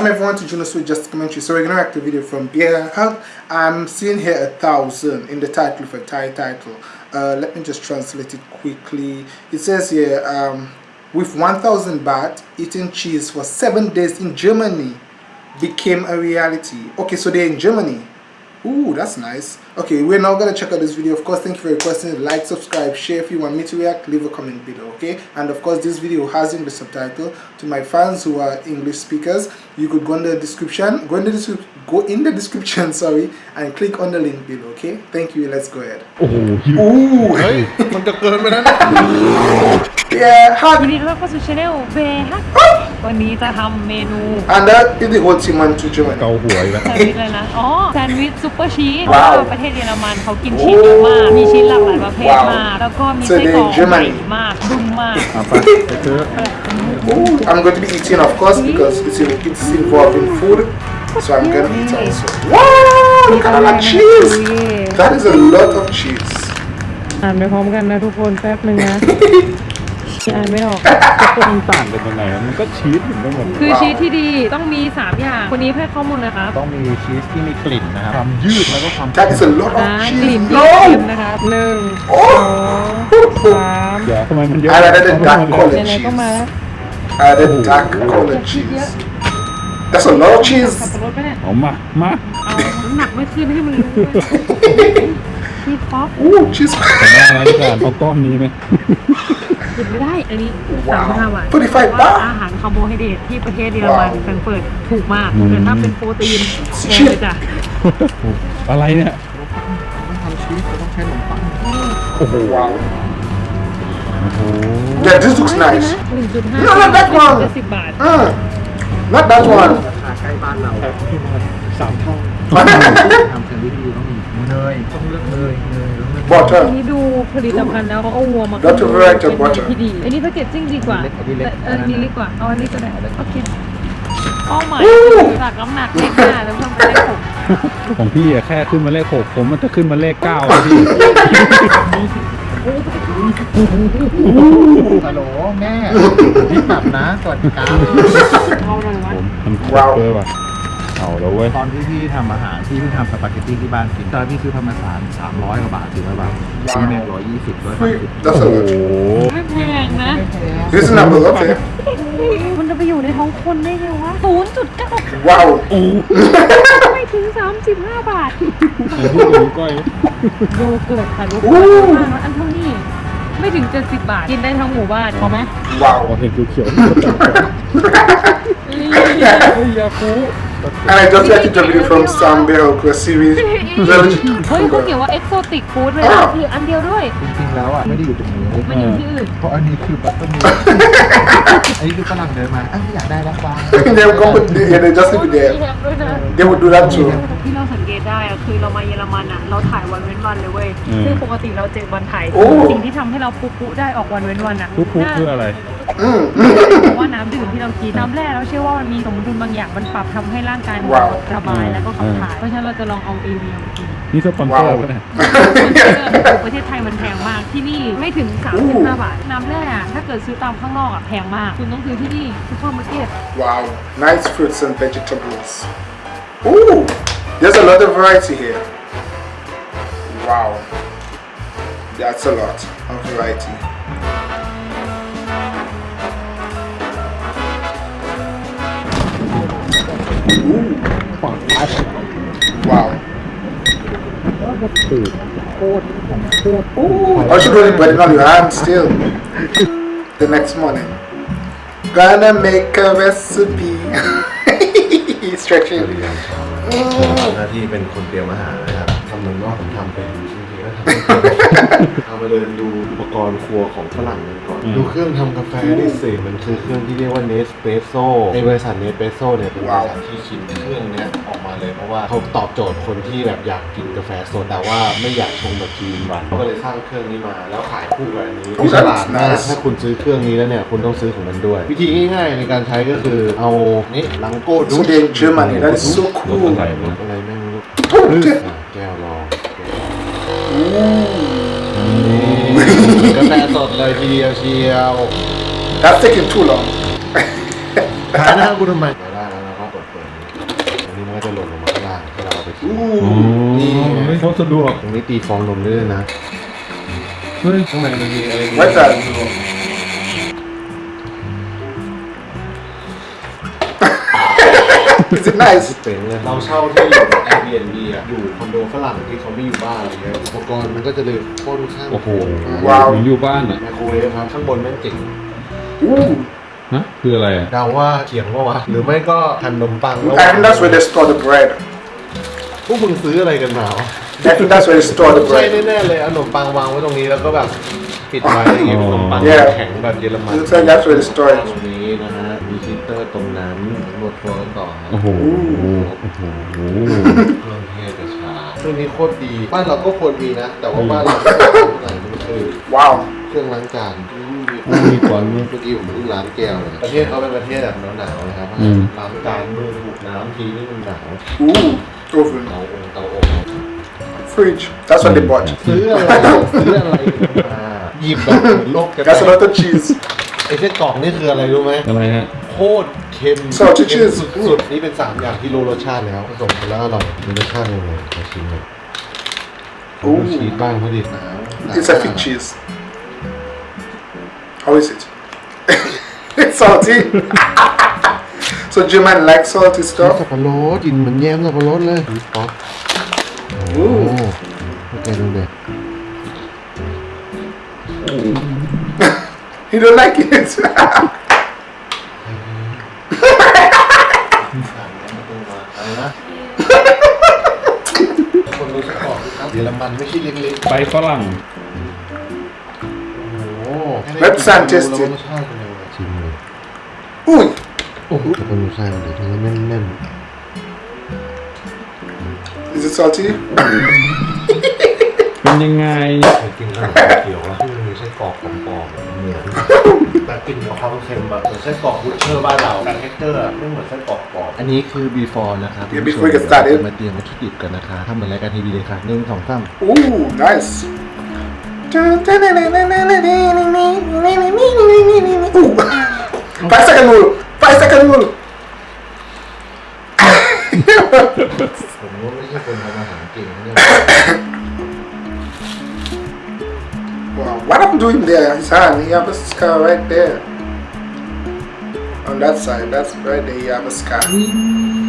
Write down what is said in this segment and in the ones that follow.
Welcome everyone to Juno Sweet Just Commentary. So we're gonna react to a video from Beer Hug. I'm seeing here a thousand in the title for Thai title. Uh, let me just translate it quickly. It says here, um, with 1000 baht, eating cheese for seven days in Germany became a reality. Okay, so they're in Germany. Ooh, that's nice. Okay, we're now gonna check out this video. Of course, thank you for requesting. Like, subscribe, share if you want me to react. Leave a comment below, okay? And of course, this video has English subtitle. To my fans who are English speakers, you could go in the description. Go in the description. Go in the description, sorry, and click on the link below, okay? Thank you. Let's go ahead. โอ้โหหิว Ooh, เฮ้ย มันจะเกินไปแล้วนะ yeah, ยิน hug. ดีต้อนรับเข้าสู่ช anel เบฮักวันนี้จะทำเมนู And that is the whole team went to Germany. เกาหัวอีกแล้ว แซนด์วิชเลยนะ อ๋อ แซนด์วิชซุปเปอร์ชีส ว้าว ประเทศเยอรมันเขากินชีสเยอะมาก มีชีสหลากหลายประเภท ว้าว มาก แล้วก็มี So ไส้กรอก they Germany ใหญ่มากดุมมาก เอาไปไปซื้อ Ooh, I'm going to be eating, of course, because it's, it's involved in food. So I'm gonna eat also. Wow, look at all that cheese. That is a lot of cheese. อ่านไปพร้อมกันนะทุกคนแป๊บนึงนะอ่านไม่ออกมันต่างกันยังไงวะมันก็ชีสเหมือนกันหมด คือชีสที่ดีต้องมี 3 อย่าง คนนี้ให้ข้อมูลนะครับ ต้องมีชีสที่มีกลิ่นนะครับความยืดแล้วก็ความ That is a lot นะ of กลิ่น cheese. ที่เค็ม No! นะครับหนึ่งโอ้สองสาม เดี๋ยวทำไมมันเยอะ I added a dark เ color ไหนๆก็มาแล้ว cheese. I added dark color cheese. That's a lot of ขับ cheese. รถไปเนี่ยเอามา มา เอาน้ำหนักไม่ขึ้นให้มันรู้ด้วยชีสป๊อป Ooh, cheese. แต่ว่าอะไรดีกว่าเอาก้อนนี้ไหมหยุดไม่ได้อันนี้สามพันห้าบาท 45ว่าบาทอาหารคาร์โบไฮเดรตที่ประเทศเยอรมันว้าว แฟรงก์เฟิร์ตถูกมากแต่ถ้าเป็นโปรตีนแพงเลยจ้ะอะไรเนี่ยทำชีสเราต้องใช้ขนมปัง โอ้โห Wow. โอ้โห Yeah, this looks nice. หนึ่งจุดห้า No, no, that one. เจ็ดสิบบาท Mm. Not that one. ราคาใกล้บ้านเราสามเท่าทำแซนด์วิชดีต้องมีเนยต้องเลือกเนยเนยต้องเลือกอัน Butter. นี้ดูผลิตภัณฑ์แล้วเขาเอาวัวมา Dr. Variety เป็น Butter ที่ดี อันนี้แพคเกจจิ้งดีกว่าแต่เอออันนี้ดีกว่า เอาอันนี้ก็ได้โอเคเป้าหมายคือจากน้ำหนักเลขห้าแล้วเพิ่มเป็นเลขหกของพี่อะแค่ขึ้นมาเลขหกผมมันจะขึ้นมาเลขเก้าเลยพี่ ฮัลโหลแม่พี่ปรับนะสวัสดีครับเอาหน่อยวะผมมันว้าวเกินว่ะเอาแล้วเว้ยตอนที่พี่ทำอาหารพี่เพิ่งทำสปาเกตตี้ที่บ้านกินตอนพี่ซื้อธรรมสารสามร้อยกว่าบาทสี่ร้อยบาทซื้อแม่ร้อยยี่สิบร้อยสาม Wait, สิบ That's a โอ้โห lot. ไม่แพงนะ Reasonable, okay. มันจะไปอยู่ในท้องคนได้ไงวะศูนย์จุดเก้า Wow. ไม่ถึงสามสิบห้าบาทแต่พี่กับนิ้วก้อยโยเกิร์ตค่ะลูกอู้มากแล้วอันเท่านี้ ไม่ถึงเจ็ดสิบบาท กินได้ทั้งหมู่บ้านพอไหมพอ Wow. เห็นเขียวๆเฮ้ยยาคู And I just reacted to a video from Sam Bell, a series. เฮ้ยเขาเขียนว่าเอ็กโซติกฟู้ดเลยอ้านะวคืออันเดียวด้วย จริงๆแล้วอะไม่ได้อยู่ตรงนี้มันอยู่ที่อื่นเพราะอันนี้คือบัตเตอร์มิลอันนี้คือฝรั่งเดินมาอ้าวอยากได้แล้วบ้าง they will come with the, yeah, they just leave it มี there. แฮมด้วยนะ They would do that too. ที่เราสังเกตได้อะคือเรามาเยอรมันอะเราถ่ายวันเว้นวันเลยเว้ยอืมซึ่งปกติเราเจ็ดวันถ่ายโอ้สิ่งที่ทำให้เราปุ๊ปุ๊ได้ออกวันเว้นวันอะปุ๊บปุ๊บคืออะไร Mm. เพราะว่าน้ำดื่มที่เรากินน้ำแร่เราเชื่อว่ามันมีสมดุลบางอย่างมันปรับทำให้ร่างกายมันว้าว ระบายแล้วก็ขับถ่ายเพราะฉะนั้นเราจะลองเอาเอวีมากิน นี่สปอนเซอร์ Wow. ปะเนี่ย ประเทศไทยมันแพงมาก ที่นี่ไม่ถึง 35 บาท น้ำแร่อะถ้าเกิดซื้อตามข้างนอกอะแพงมาก คุณต้องซื้อที่นี่ซูเปอร์มาร์เก็ต Wow. Nice fruits and vegetables. Ooh. There's a lot of variety here. Wow. That's a lot of variety. Wow. Ooh, I should really put it on your hand still. The next morning. Gonna make a recipe. Stretching. ทำหน้าที่เป็นคนเตรียมอาหารนะครับทำเมืองนอกผมทำเป็น จริงๆแล้วทำเอามาเดินดูอุปกรณ์ครัวของฝรั่งกันก่อน อืม ดูเครื่องทำกาแฟนี่สิมันคือเครื่องที่เรียกว่าเนสเปรสโซ่ในบริษัทเนสเปรสโซ่เนี่ยเป็นบริษัทที่คิดเครื่องเนี้ยออกมาเลยเพราะว่าเขาตอบโจทย์คนที่แบบอยากกินกาแฟสดแต่ว่าไม่อยากชงแบบจีนวันเขาก็เลยสร้างเครื่องนี้มาแล้วขายคู่กับอันนี้โอ้ฉลาดมาก nice ถ้าคุณซื้อเครื่องนี้แล้วเนี่ยคุณต้องซื้อของมันด้วย วิธีง่ายๆในการใช้ก็คือเอานี่ลังโก้ดู So they're in Germany. That is so รถ cool. อะไรวะอะไรแม่งไม่รู้ Oh, okay. อะแก้วรอง Ooh. กาแฟสดเลยทีเดียวเชียว That's taking too long. ขายหน้ากูทำไมไม่ได้แล้วเราก็กดเปิดจะหล่นลงมาข้างล่างให้เราเอาไปทิ้ง Ooh. นี่ไงไม่เขาสะดวกตรงนี้ตีฟองนมได้ด้วยนะ เฮ้ยข้างในมันมีอะไร What's that? Is it nice? เจ๋งเลยเราเช่าที่ Airbnb อะอยู่คอนโดฝรั่งที่เขาไม่อยู่บ้านอะไรเงี้ยอุปกรณ์มันก็จะเลยโค่อนข้างโอ้โหว้าวเหมือนอยู่บ้านอะไมโครเวฟครับข้างบนแม่งเจ๋ง Ooh. ฮะคืออะไรอะเดาว่าเขียงว่าวะหรือไม่ก็ทำนมปังแล้ว I think that's where they store the bread. พวกมึงซื้ออะไรกันมาวะ I think that's where they store the ใช่ bread. แน่ๆเลยเอาขนมปังวางไว้ตรงนี้แล้วก็แบบปิดไว้อย่างเงี้ยขนมปัง Yeah. แข็งแบบเยอรมัน Looks like that's where they store ตร it. งนี้นะฮะ มีฮีตเตอร์ตรงนั้นนวดตัวกันต่อฮะโอ้โหโอ้โหเครื่องเทศกระชาเครื่องนี้โคตรดีบ้านเราก็ควรมีนะ แต่ว่าบ้านเราไม่ได้ทำอะไรมันคือ Wow. เครื่องล้างจานมีก่อนเนี่ยเมื่อกี้ผมเพิ่งล้างแก้วเลยประเทศเขาเป็นประเทศแบบหนาวๆนะครับอืมล้างจานมือถูกน้ำทีนี่มันหนาว Ooh. Oven. เตาองเตาอบ Fridge. That's what they bought. ซื้ออะไรซื้ออะไรมาหยิบแบบเหมือนโลกจะ That's a lot of cheese. ไอ้เส้นกรอกนี่คืออะไรรู้ไหมอะไรฮะโค ตรเค็ม Salty เค็ม cheese สุดๆนี่เป็นสามอย่างที่รู้รสชาติแล้วผสมกันแล้วอร่อยมีรสชาติยังไงขอชิมหน่อยโอ้ชีสบ้างพอดีหนาว It's a fig cheese. How is it? it's salty. so German like salty ชีส stuff. สับปะรดกลิ่นเหมือนแยมสับปะรดเลยป๊อปโอ้โหโอเคดูเลย You don't like it? อะไรนะ คนรู้สักก่อนครับเยอรมันไม่ใช่เล็กไปฝรั่งๆโอ้โห Let's sound test it รสชาติเป็นยังไงชิมเลย Ooh. โอ้โหคนรู้ชาติมันเลยทั้งแน่น Is it salty? เป็นยังไงๆเคยกินขนมเขียวอะที่มันมีไส้กรอกปลอมๆเหมือน แต่กลิ่นกับความเค็มอะเหมือนไส้กรอก butcher บ้านเราแต่ texture อะไม่เหมือนไส้กรอกปลอมอันนี้คือ before นะครับ Yeah, before we get started มาเตรียมวัตถุดิบกันนะคะทำเหมือนรายการทีวีเลยค่ะหนึ่งสองสาม Ooh, nice. Ooh. Five second rule. Five second rule. Wow, what I'm doing there? His hand. He have a scar right there. On that side, that's right there. You have a scar.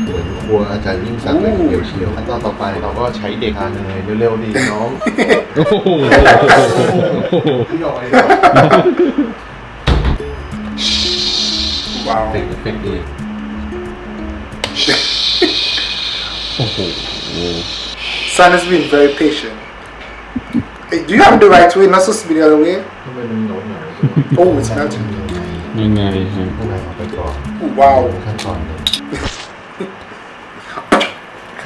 เหมือนครัวอาจารย์ยิ่งศักดิ์เลยทีเดียวเชียวขั้นตอนต่อไปเราก็ใช้เด็กทานเนยเร็วๆดีน้อง โอ้โห พี่ออกไป Wow. เป็นเป็นดี โอ้โห Son has been very patient. Hey, do you have the right way? Not supposed to be the other way? ทำไมมันหนอนหนา Oh, it's melting. ยังไงฮะข้างในเอาไปก่อน Ooh, wow. ขั้นตอนหนึ่ง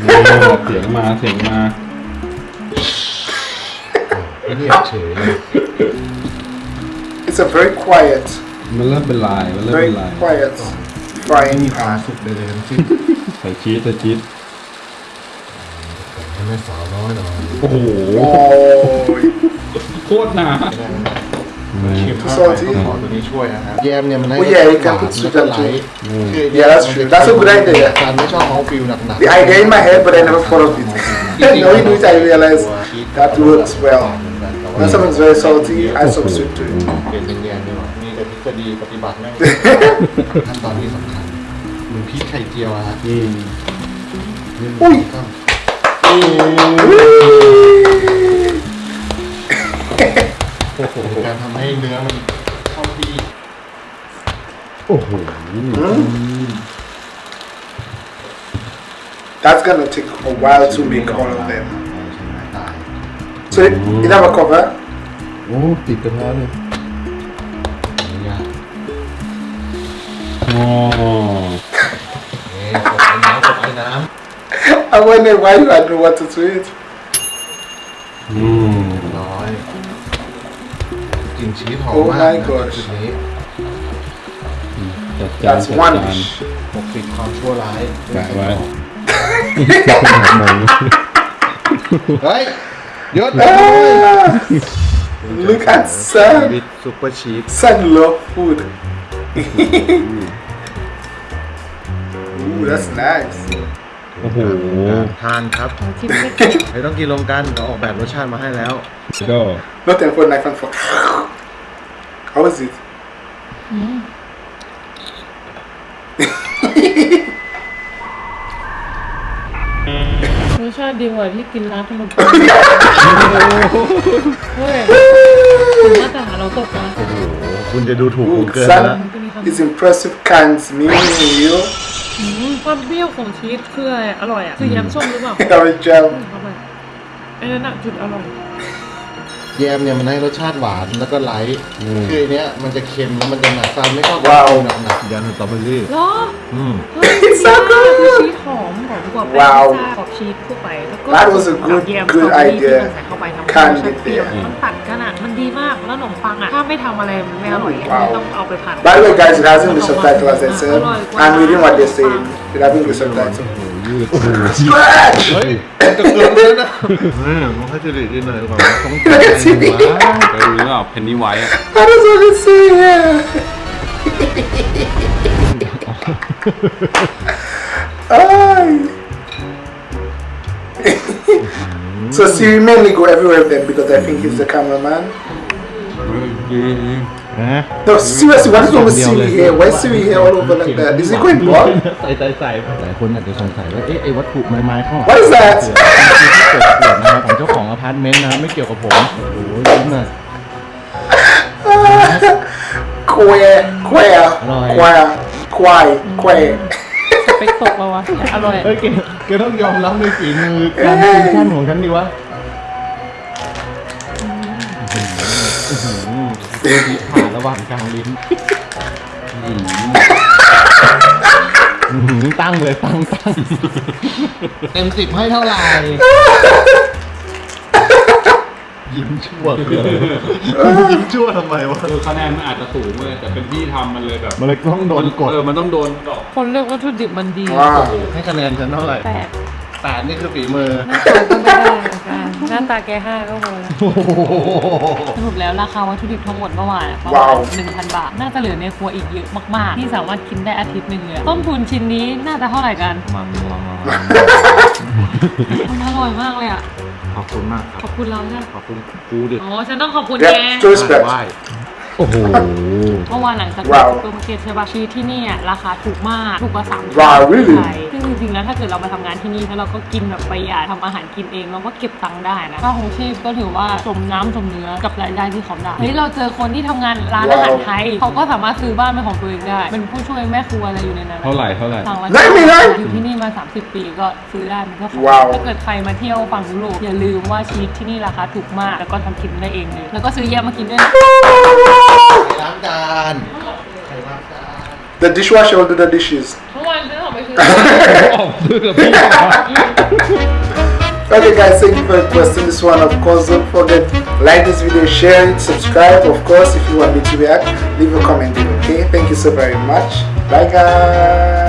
นี่เสียงมาเสียงมาเงียบเฉยเลย It's a very quiet, มันเริ่มเป็นลายมันเริ่ม very เป็นลาย quiet ไม่ frying มีความ pan. สุขใดๆทั้งสิ้น ใส่ชีสใส่ชีส ให้แม่สาวน้อยหน่อยโอ้โห Oh, โคตรหนาเค็มมากซอสที่ต้องขอตัวนี้ช่วยนะฮะแยมเนี่ยมันให้ Oh, yeah, you can หวาน put sweet แล้วก็ and ไหล sweet. คือ Yeah, that's true. That's a good idea. การไม่ชอบของฟิลหนักๆ The idea in my head, but I never thought of it. now you do it, I realize that works well. When something's very salty, add some sweet to it. เปลี่ยนเป็นเนียนดีกว่ามีแต่ทฤษฎีปฏิบัติไม่ขั้นตอนที่สำคัญเหมือนพริกไข่เจียวอะฮะอื มอุ้ยการทำให้เนื้อมันเข้าที่โอ้โห That's gonna take a while to make all of them. ใช้ไม้ตาย So it, it have a cover. โอ้ติดกระทะเลยไม่ยากอ๋อเอ๊ะกดไอ้น้ำกดไอ้น้ I wonder why you had no water to it. อืม ำร้อยกลิ่นชีสหอม Oh มาก my นะ gosh จุดนี้ จัดจาน That's จัด one จาน dish. ปกปิดความชั่วร้าย แปะไว้ หมู เฮ้ยยศ Ah, look at Sam. วิดซุปเปอร์ชีส Son love food. Ooh, that's nice. โอ้โหทานครับชิมไม่ไม่ต้องกินรวมกันเราออกแบบรสชาติมาให้แล้วก็ Not and for knife and fork. How is it? รสชาติดีกว่าที่กินร้านขนมปังเฮ้ยถึงมาตรฐานเราตกนะโอ้โหคุณจะดูถูกผม Ooh, เกินไปแล้ว son is impressive kinds meal. อืมความเปรี้ยวของชีสคืออะไรอร่อยอะคือแยมส้มหรือเปล่า Have a jam. เข้าไปไอ้นั่นน่ะจุดอร่อย แยมเนี่ยมันให้รสชาติหวานแล้วก็ไลท์คืออันเนี้ยมันจะเค็มแล้วมันจะหนักซันไม่ชอบว้าวหนักหนักยันสตรอเบอรี่เหรออืมเฮ้ยดี so มาก good คือชีสหอมหอมกว่าแป้งว้าวพิซซ่าขอบชีสทั่วไปแล้วก็ That was a good- แยม good สตรอเบอรี่ idea ที่มันใส่เข้าไปทำให้รส Can't ชาติ be เปรี้ยว there มันตัดกันอะมันดีมากแล้วขนมปังอะถ้าไม่ทำอะไรมันไม่อร่อยว้าวต้องเอาไปผัด By the way, guys, it has English subtitle as I said. I'm reading what they're saying. It has English subtitle. ยืด Stretch! เฮ้ยจะเกินแล้วนะเฮ้ยมันให้จะดีดีหน่อยก่อนต้องกินอะไรวะเคยดูหรือเปล่าเพนนีไวท์อะ How does what it say here? Ay. so Siri mainly go everywhere with them because I think he's the cameraman. นะ No, seriously, what is wrong with Siri here? Why is Siri here all over like that? Is he going bald? ใส่ใส่ใส่หลายคนอาจจะสงสัยว่าเอ๊ะไอ้วัตถุไม้ๆข้างหลัง What is that? คือที่เกิดขวดนะครับของเจ้าของอพาร์ตเมนต์นะครับไม่เกี่ยวกับผมโอ้โหยิ้มหน่อย Queer, queer, Right. queer, queer, queer. สเปคตกแล้ววะอร่อยเฮ้ยแกแกต้องยอมรับในฝีมือการฟิวชั่นของฉันดิวะ ผ่านระหว่างกลางลิ้นอื้อหือตั้งเลยตั้งตั้งเต็มสิบให้เท่าไหร่ ยิ้มชั่วคืออะไรวะยิ้มชั่วทำไมวะคือคะแนนมันอาจจะสูงเลยแต่เป็นพี่ทำมันเลยแบบมันเลยต้องโดนกดเออมันต้องโดนดอกคนเลือกวัตถุดิบมันดี Wow. ให้คะแนนฉันเท่าไหร่แปดแปดนี่คือฝีมือ หน้าตาก็ไม่ได้เหมือนกัน หน้าตาแกห้าก็พอแล้วโอ้โห สรุปแล้วราคาวัตถุดิบทั้งหมดเมื่อวานอะประมาว้าณวหนึ่งพันบาท น่าจะเหลือในครัวอีกเยอะมาก ๆ ที่สามารถกินได้อาทิตย์หนึ่งเลยต้นทุนชิ้นนี้น่าจะเท่าไหร่กันมันมันมันมันอร่อยมากเลยอะขอบคุณมากคขรัอบบคุณเราใช่ไหมขอบคุณกูดิอ๋อฉันต้องขอบคุณแก Yeah, to respect. ไหว้ โอ้โห เมื่อวานหลังจากว้าวซูเปอร์มาร์เก็ตใช่ป่ะชีสที่นี่อะราคาถูกมากถูกกว่าสามว้าว really? ไทยซึ่งจริงๆแล้วถ้าเกิดเรามาทำงานที่นี่แล้วเราก็กินแบบประหยัดทำอาหารกินเองเราก็เก็บตังค์ได้นะค่าของชีพก็ถือว่าสมน้ำสมเนื้อกับรายได้ที่เขาได้เฮ้ยเราเจอคนที่ทำงานร้านอาหารไทยเขาก็สามารถซื้อบ้านเป็นของตัวเองได้เป็นผู้ช่วยแม่ครัวอะไรอยู่ในนั้นเท่าไหร่เท่าไหร่ สั่งวันได้ไหมได้อยู่ที่นี่มา 30 ปีก็ซื้อได้มันก็ขายว้าว ถ้าเกิดใครมาเที่ยวฝั่งยุโรปอย่าลืมว่าชีสที่นี่ราคาถูกมากแล้วก็ทำกินได้เองเลยแล้วก็ซื้อแยกมากินด้วยนะ ล้างจาน The dishwasher will do the dishes. เมื่อวานฉันออกไปซื้อ ออกซื้อกับพี่ Okay guys, thank you for requesting this one. Of course, don't forget like this video, share it, subscribe. Of course, if you want me to react, leave a comment. Okay, thank you so very much. Bye guys.